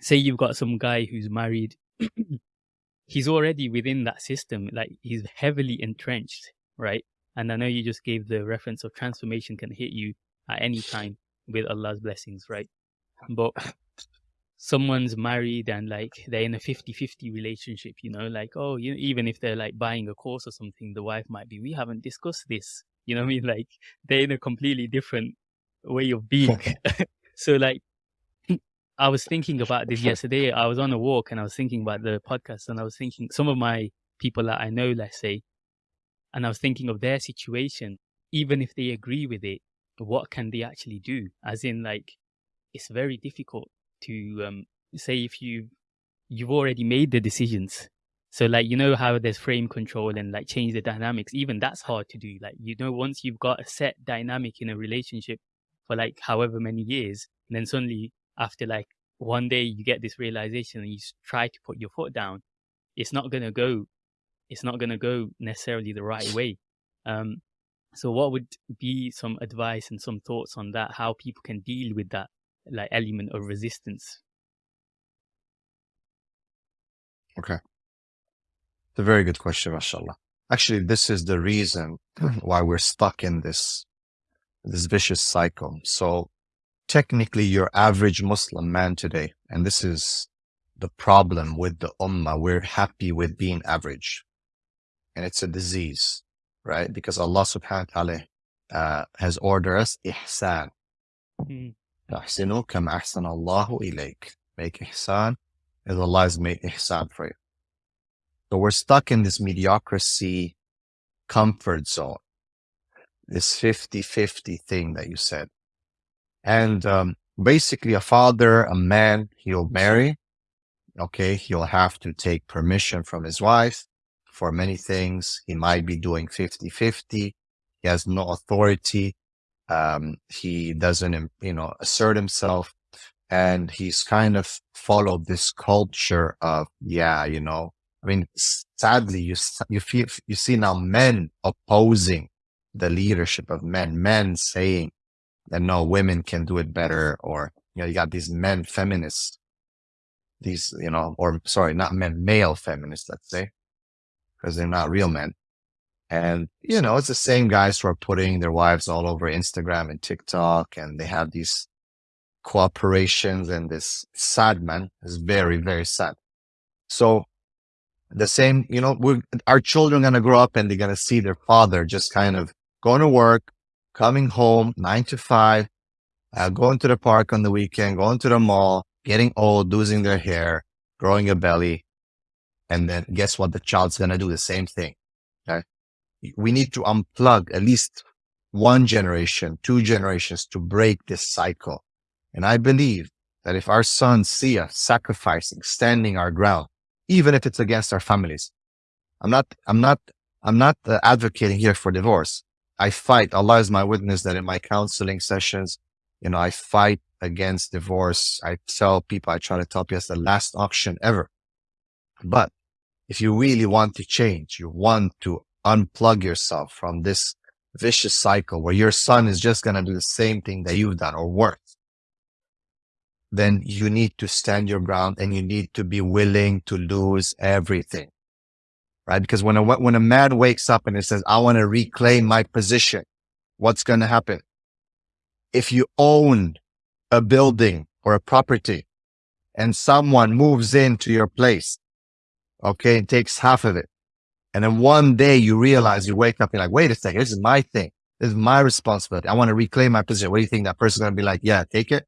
say you've got some guy who's married, he's already within that system, like he's heavily entrenched, right? And I know you just gave the reference of transformation can hit you at any time with Allah's blessings, right? But someone's married and like they're in a 50-50 relationship, you know, like, oh, you know, even if they're like buying a course or something, the wife might be, we haven't discussed this. You know what I mean? Like they're in a completely different way of being. so like I was thinking about this yesterday. I was on a walk and I was thinking about the podcast and I was thinking some of my people that I know, let's say, and I was thinking of their situation, even if they agree with it, what can they actually do? As in like, it's very difficult to um, say if you you've already made the decisions. So like you know how there's frame control and like change the dynamics. Even that's hard to do. Like you know once you've got a set dynamic in a relationship for like however many years, and then suddenly after like one day you get this realization and you try to put your foot down, it's not gonna go. It's not gonna go necessarily the right way. Um, so what would be some advice and some thoughts on that? How people can deal with that like element of resistance? Okay. It's a very good question, mashallah. Actually, this is the reason why we're stuck in this this vicious cycle. So technically your average Muslim man today, and this is the problem with the ummah, we're happy with being average. And it's a disease, right? Because Allah subhanahu wa ta'ala uh, has ordered us ihsan. Mm. Allahu ilayk. Make ihsan as Allah has made ihsan for you. So we're stuck in this mediocrity comfort zone, this 50-50 thing that you said. And um, basically a father, a man, he'll marry. Okay. He'll have to take permission from his wife for many things. He might be doing 50 50. He has no authority. Um, he doesn't, you know, assert himself. And he's kind of followed this culture of, yeah, you know, I mean, sadly, you, you feel, you see now men opposing the leadership of men, men saying, that no women can do it better or you know you got these men feminists. These you know or sorry not men male feminists let's say because they're not real men. And you know it's the same guys who are putting their wives all over instagram and tiktok and they have these cooperations and this sad man is very very sad. So the same you know our children going to grow up and they're going to see their father just kind of going to work coming home nine to five, uh, going to the park on the weekend, going to the mall, getting old, losing their hair, growing a belly. And then guess what? The child's going to do the same thing. Okay. We need to unplug at least one generation, two generations to break this cycle. And I believe that if our sons see us sacrificing, standing our ground, even if it's against our families, I'm not, I'm not, I'm not uh, advocating here for divorce. I fight. Allah is my witness that in my counseling sessions, you know, I fight against divorce. I tell people, I try to tell people it's the last option ever. But if you really want to change, you want to unplug yourself from this vicious cycle where your son is just going to do the same thing that you've done or worse, then you need to stand your ground and you need to be willing to lose everything right? Because when a, when a man wakes up and he says, I want to reclaim my position, what's going to happen? If you own a building or a property and someone moves into your place, okay, and takes half of it. And then one day you realize you wake up and you're like, wait a second, this is my thing. This is my responsibility. I want to reclaim my position. What do you think that person's going to be like? Yeah, take it.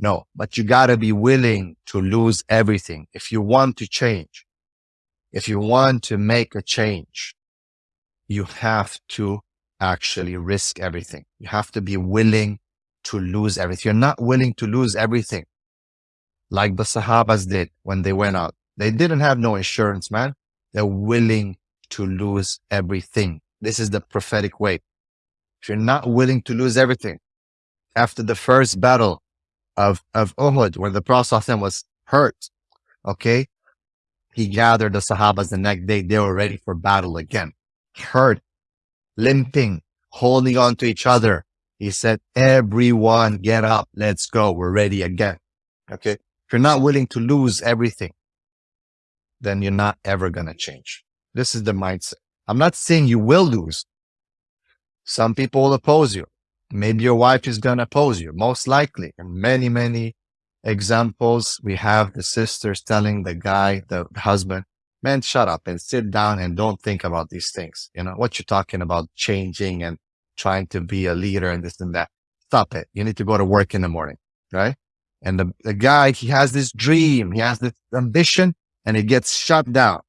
No, but you got to be willing to lose everything. If you want to change, if you want to make a change, you have to actually risk everything. You have to be willing to lose everything. You're not willing to lose everything like the Sahabas did when they went out. They didn't have no insurance, man. They're willing to lose everything. This is the prophetic way. If you're not willing to lose everything after the first battle of, of Uhud, where the Prophet was hurt, okay, he gathered the Sahabas the next day. They were ready for battle again, hurt, limping, holding on to each other. He said, everyone get up. Let's go. We're ready again. Okay. If you're not willing to lose everything, then you're not ever going to change. This is the mindset. I'm not saying you will lose. Some people will oppose you. Maybe your wife is going to oppose you, most likely. Many, many examples. We have the sisters telling the guy, the husband, man, shut up and sit down and don't think about these things. You know, what you're talking about changing and trying to be a leader and this and that. Stop it. You need to go to work in the morning, right? And the, the guy, he has this dream, he has this ambition and it gets shut down.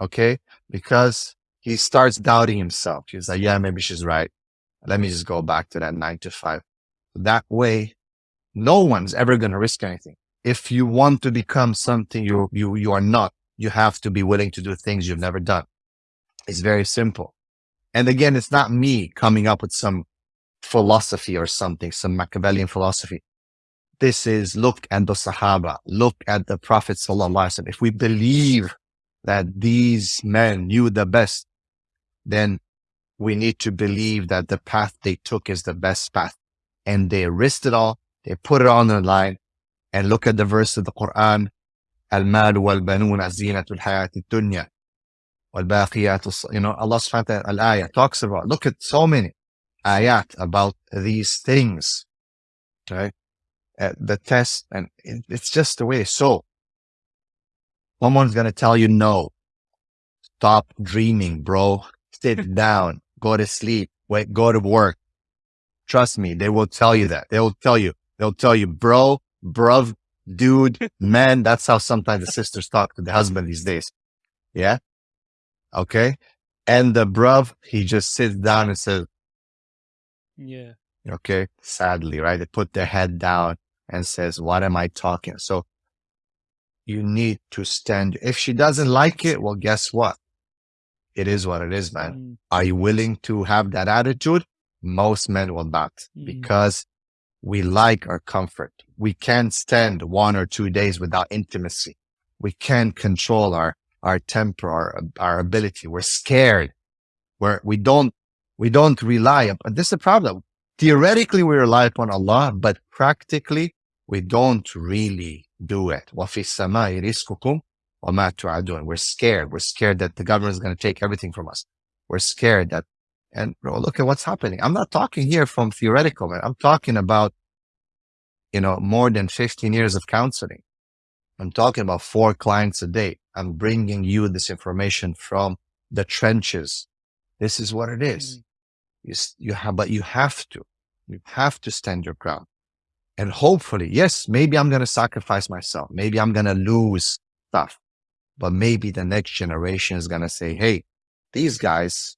Okay. Because he starts doubting himself. He's like, yeah, maybe she's right. Let me just go back to that nine to five. That way, no one's ever going to risk anything. If you want to become something you, you, you are not, you have to be willing to do things you've never done. It's very simple. And again, it's not me coming up with some philosophy or something, some Machiavellian philosophy. This is look at the Sahaba, look at the Prophet Sallallahu If we believe that these men knew the best, then we need to believe that the path they took is the best path. And they risked it all. They put it on the line. And look at the verse of the Quran. Al-mal wal-banun zinatul hayati dunya. Wal-baqiyat, you know, Allah subhanahu wa ta'ala, al-ayah talks about, look at so many ayat about these things. Right? Uh, the test, and it, it's just the way. So, someone's going to tell you no. Stop dreaming, bro. Sit down go to sleep, wait, go to work. Trust me, they will tell you that. They will tell you, they'll tell you, bro, bruv, dude, man. That's how sometimes the sisters talk to the husband these days. Yeah. Okay. And the bruv, he just sits down and says, yeah. Okay. Sadly, right? They put their head down and says, what am I talking? So you need to stand. If she doesn't like it, well, guess what? it is what it is, man. Mm. Are you willing to have that attitude? Most men will not mm. because we like our comfort. We can't stand one or two days without intimacy. We can't control our, our temper, our, our ability. We're scared. We're, we don't, we don't rely upon, this is the problem. Theoretically, we rely upon Allah, but practically we don't really do it. وَفِي السَّمَاءِ رِزْقُكُمْ we're scared. We're scared that the government is going to take everything from us. We're scared that, and bro, look at what's happening. I'm not talking here from theoretical, man. I'm talking about, you know, more than 15 years of counseling. I'm talking about four clients a day. I'm bringing you this information from the trenches. This is what it is. Mm. You, you have, but you have to, you have to stand your ground. And hopefully, yes, maybe I'm going to sacrifice myself. Maybe I'm going to lose stuff but maybe the next generation is going to say, Hey, these guys,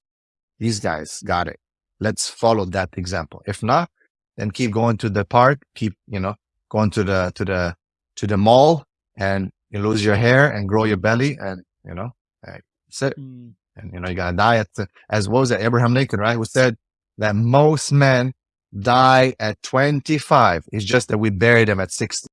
these guys got it. Let's follow that example. If not, then keep going to the park, keep, you know, going to the, to the, to the mall and you lose your hair and grow your belly and, you know, that's it. Mm. And, you know, you got to die at the, as what was it? Abraham Lincoln, right? Who said that most men die at 25. It's just that we bury them at 60.